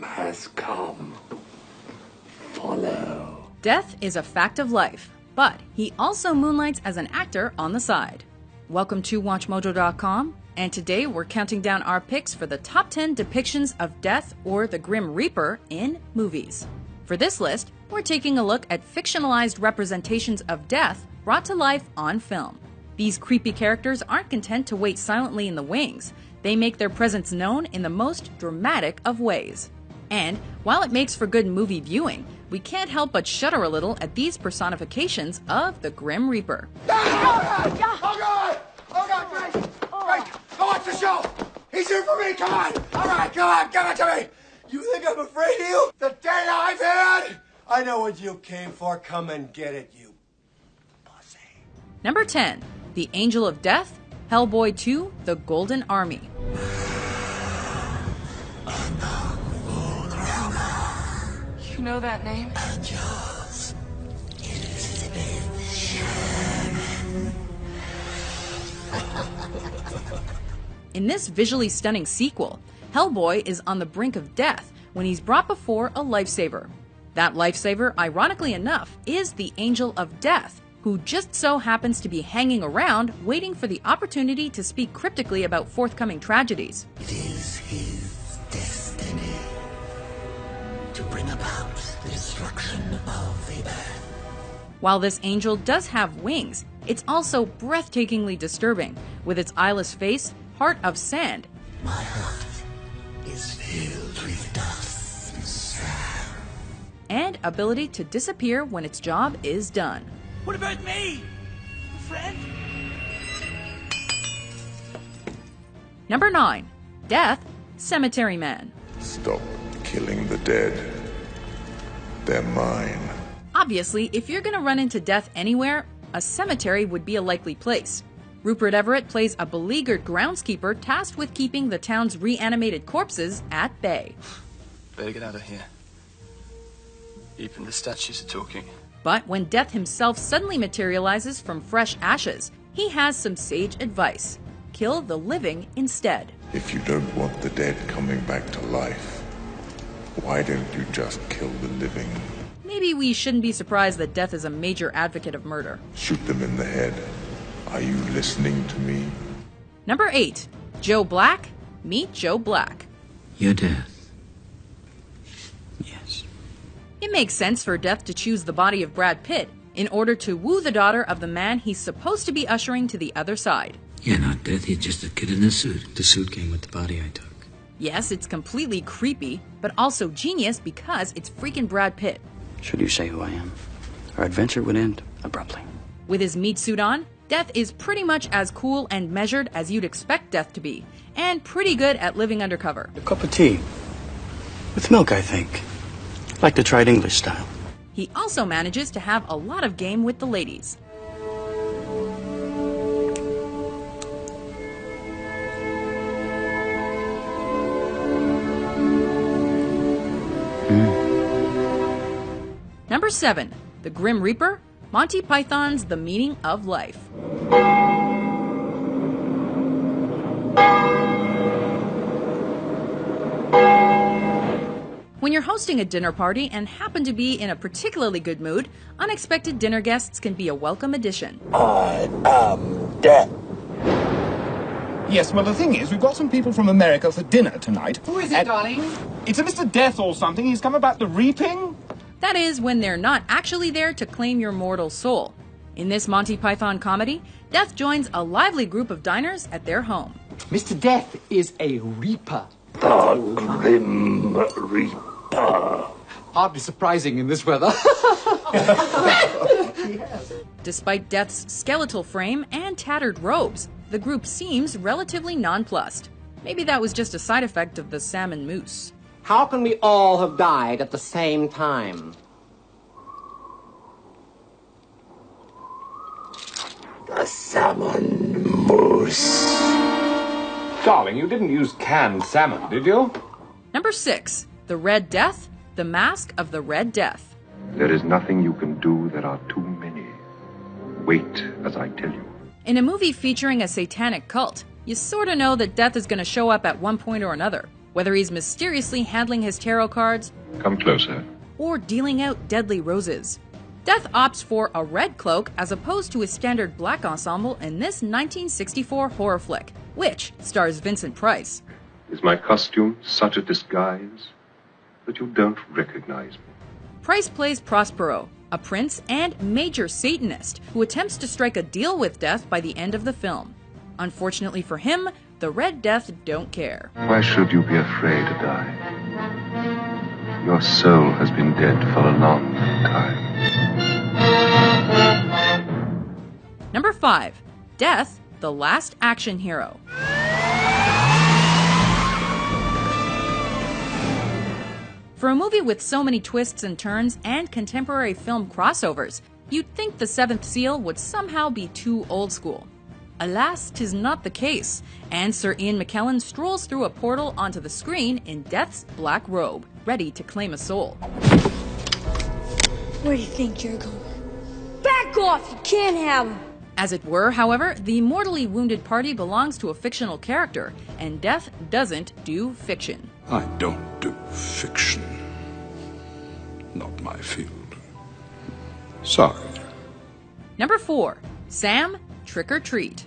time has come. Follow. Death is a fact of life, but he also moonlights as an actor on the side. Welcome to WatchMojo.com, and today we're counting down our picks for the top 10 depictions of death or the Grim Reaper in movies. For this list, we're taking a look at fictionalized representations of death brought to life on film. These creepy characters aren't content to wait silently in the wings, they make their presence known in the most dramatic of ways. And while it makes for good movie viewing, we can't help but shudder a little at these personifications of the Grim Reaper. Oh God! Oh God, Grace! Grace, go watch the show! He's here for me, come on! Alright, come on, give it to me! You think I'm afraid of you? The day I've had? I know what you came for. Come and get it, you pussy. Number 10, The Angel of Death, Hellboy 2, The Golden Army. You know that name? In this visually stunning sequel, Hellboy is on the brink of death when he's brought before a lifesaver. That lifesaver, ironically enough, is the Angel of Death, who just so happens to be hanging around waiting for the opportunity to speak cryptically about forthcoming tragedies. It is While this angel does have wings, it's also breathtakingly disturbing, with its eyeless face, heart of sand, My heart is filled with dust and sand. and ability to disappear when its job is done. What about me? Friend? Number 9. Death, Cemetery Man. Stop killing the dead. They're mine. Obviously, if you're gonna run into death anywhere, a cemetery would be a likely place. Rupert Everett plays a beleaguered groundskeeper tasked with keeping the town's reanimated corpses at bay. Better get out of here. Even the statues are talking. But when death himself suddenly materializes from fresh ashes, he has some sage advice kill the living instead. If you don't want the dead coming back to life, why don't you just kill the living? Maybe we shouldn't be surprised that death is a major advocate of murder. Shoot them in the head. Are you listening to me? Number 8. Joe Black. Meet Joe Black. Your death. Yes. It makes sense for Death to choose the body of Brad Pitt in order to woo the daughter of the man he's supposed to be ushering to the other side. You're not death, you're just a kid in a suit. The suit came with the body I took. Yes, it's completely creepy, but also genius because it's freaking Brad Pitt. Should you say who I am? Our adventure would end abruptly. With his meat suit on, Death is pretty much as cool and measured as you'd expect Death to be, and pretty good at living undercover. A cup of tea. With milk, I think. Like to try it English style. He also manages to have a lot of game with the ladies. Number 7. The Grim Reaper, Monty Python's The Meaning of Life. When you're hosting a dinner party and happen to be in a particularly good mood, unexpected dinner guests can be a welcome addition. I am dead. Yes, well, the thing is, we've got some people from America for dinner tonight. Who is it, And- darling? It's a Mr. Death or something. He's come about the reaping. That is, when they're not actually there to claim your mortal soul. In this Monty Python comedy, Death joins a lively group of diners at their home. Mr. Death is a reaper. The Grim Reaper. Hardly surprising in this weather. Despite Death's skeletal frame and tattered robes, the group seems relatively nonplussed. Maybe that was just a side effect of the salmon mousse. How can we all have died at the same time? The salmon mousse. Darling, you didn't use canned salmon, did you? Number 6. The Red Death, The Mask of the Red Death. There is nothing you can do. There are too many. Wait as I tell you. In a movie featuring a satanic cult, you sorta know that death is gonna show up at one point or another. Whether he's mysteriously handling his tarot cards Come closer. or dealing out deadly roses. Death opts for a red cloak as opposed to his standard black ensemble in this 1964 horror flick, which stars Vincent Price. Is my costume such a disguise that you don't recognize me? Price plays Prospero, a prince and major Satanist who attempts to strike a deal with death by the end of the film. Unfortunately for him, the Red Death don't care. Why should you be afraid to die? Your soul has been dead for a long time. Number 5. Death, the Last Action Hero. For a movie with so many twists and turns and contemporary film crossovers, you'd think The Seventh Seal would somehow be too old school. Alas, tis not the case, and Sir Ian McKellen strolls through a portal onto the screen in Death's black robe, ready to claim a soul. Where do you think you're going? Back off! You can't have him! As it were, however, the mortally wounded party belongs to a fictional character, and Death doesn't do fiction. I don't do fiction. Not my field. Sorry. Number 4. Sam, Trick or Treat.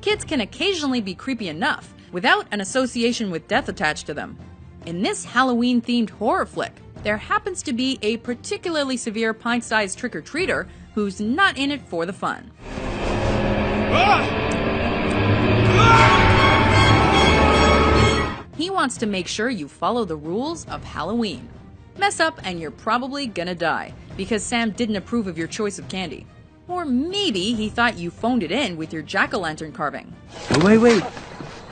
Kids can occasionally be creepy enough without an association with death attached to them. In this Halloween themed horror flick, there happens to be a particularly severe pint sized trick or treater who's not in it for the fun. Ah! Ah! He wants to make sure you follow the rules of Halloween. Mess up and you're probably gonna die because Sam didn't approve of your choice of candy. Or maybe he thought you phoned it in with your jack o' lantern carving. Oh, wait, wait.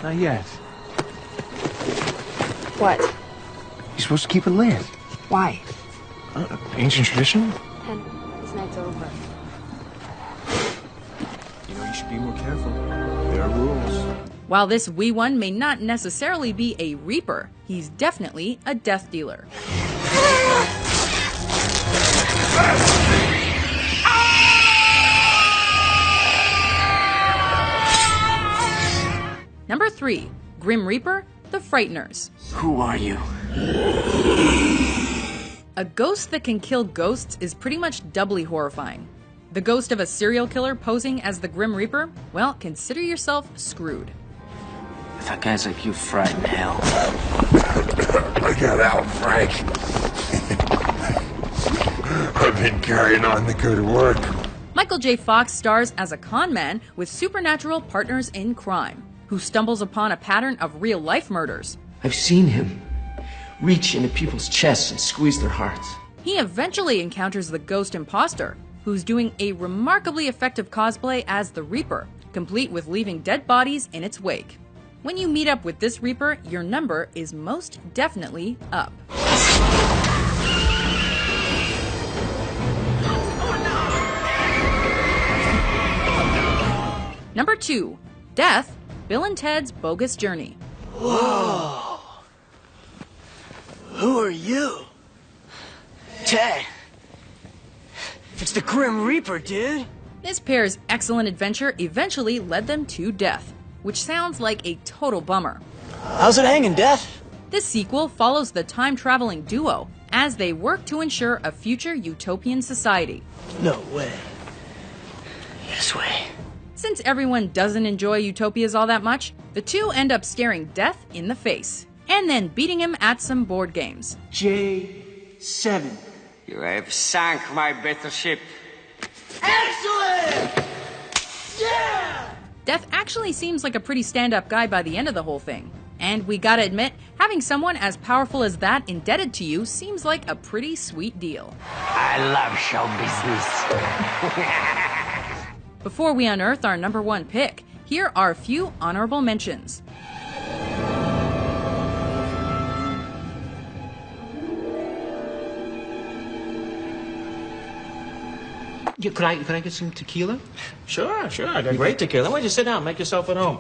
Not yet. What? You're supposed to keep it lit. Why? Uh, ancient tradition? And this night's over. You know, you should be more careful. There are rules. While this wee one may not necessarily be a reaper, he's definitely a death dealer. Number 3. Grim Reaper, The Frighteners. Who are you? A ghost that can kill ghosts is pretty much doubly horrifying. The ghost of a serial killer posing as the Grim Reaper? Well, consider yourself screwed. I thought guys like you frighten hell. I got out, Frank. I've been carrying on the good work. Michael J. Fox stars as a con man with supernatural partners in crime, who stumbles upon a pattern of real life murders. I've seen him reach into people's chests and squeeze their hearts. He eventually encounters the ghost imposter, who's doing a remarkably effective cosplay as the Reaper, complete with leaving dead bodies in its wake. When you meet up with this Reaper, your number is most definitely up. Number 2. Death, Bill and Ted's Bogus Journey. Whoa. Who are you? Ted. It's the Grim Reaper, dude. This pair's excellent adventure eventually led them to death, which sounds like a total bummer. How's it hanging, Death? This sequel follows the time traveling duo as they work to ensure a future utopian society. No way. This way. Since everyone doesn't enjoy utopias all that much, the two end up staring death in the face and then beating him at some board games. J7. You have sunk my battleship. Excellent! Yeah! Death actually seems like a pretty stand up guy by the end of the whole thing. And we gotta admit, having someone as powerful as that indebted to you seems like a pretty sweet deal. I love show business. Before we unearth our number one pick, here are a few honorable mentions. Yeah, could I could I get some tequila? Sure, sure. I got great tequila. Why don't you sit down? Make yourself at home.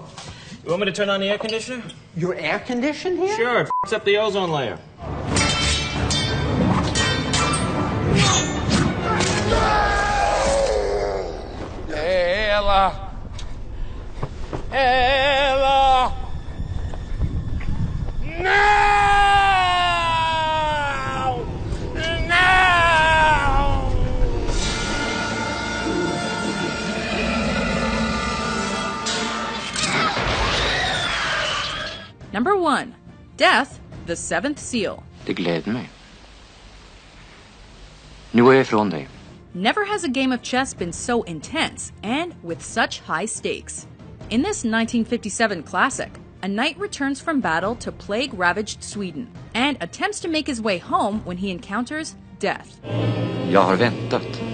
You want me to turn on the air conditioner? Your air conditioned here? Sure, it f***s up the ozone layer. Ella! Ella! 1. Death, the Seventh Seal. Det gläder mig. Nu er är jag ifrån dig. Never has a game of chess been so intense and with such high stakes. In this 1957 classic, a knight returns from battle to plague ravaged Sweden and attempts to make his way home when he encounters death. Jag har väntat.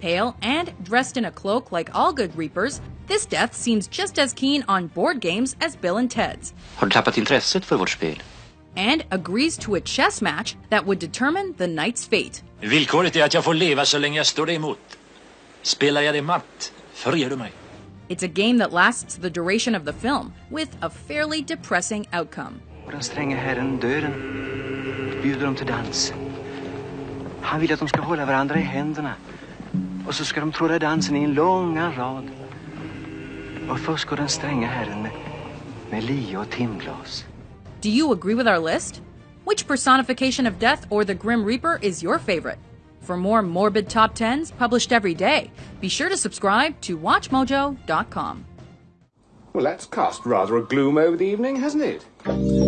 Pale and dressed in a cloak like all good reapers, this death seems just as keen on board games as Bill and Ted's, Har du tappat intresset för vårt spel? and agrees to a chess match that would determine the knight's fate. Villkoret är att jag får leva så länge jag står dig emot. Spelar jag dig matt, förger du mig. It's a game that lasts the duration of the film, with a fairly depressing outcome. Och den stränge herren döden bjuder dem till dans. Han vill att de ska hålla varandra i händerna. Och så ska de tråda dansen i en långa rad. Och först går den stränga herren med, med lie och timglas. Do you agree with our list? Which personification of death or the Grim Reaper is your favorite? For more morbid top 10s published every day, be sure to subscribe to WatchMojo.com. Well, that's cast rather a gloom over the evening, hasn't it?